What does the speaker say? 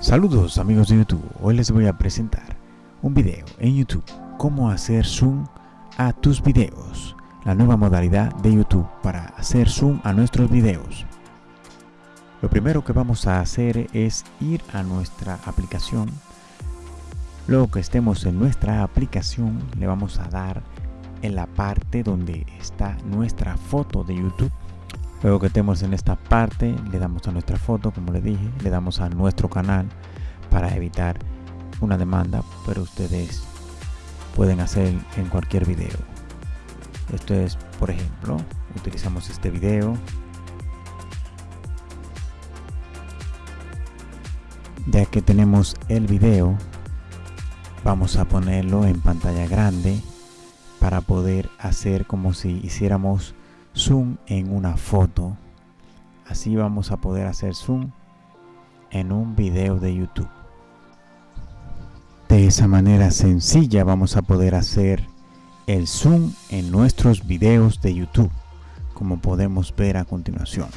Saludos amigos de YouTube, hoy les voy a presentar un video en YouTube cómo hacer zoom a tus videos. La nueva modalidad de YouTube para hacer zoom a nuestros videos. Lo primero que vamos a hacer es ir a nuestra aplicación. Luego que estemos en nuestra aplicación le vamos a dar en la parte donde está nuestra foto de YouTube Luego que estemos en esta parte, le damos a nuestra foto, como le dije, le damos a nuestro canal para evitar una demanda, pero ustedes pueden hacer en cualquier video. Esto es, por ejemplo, utilizamos este video. Ya que tenemos el video, vamos a ponerlo en pantalla grande para poder hacer como si hiciéramos zoom en una foto. Así vamos a poder hacer zoom en un video de YouTube. De esa manera sencilla vamos a poder hacer el zoom en nuestros videos de YouTube, como podemos ver a continuación.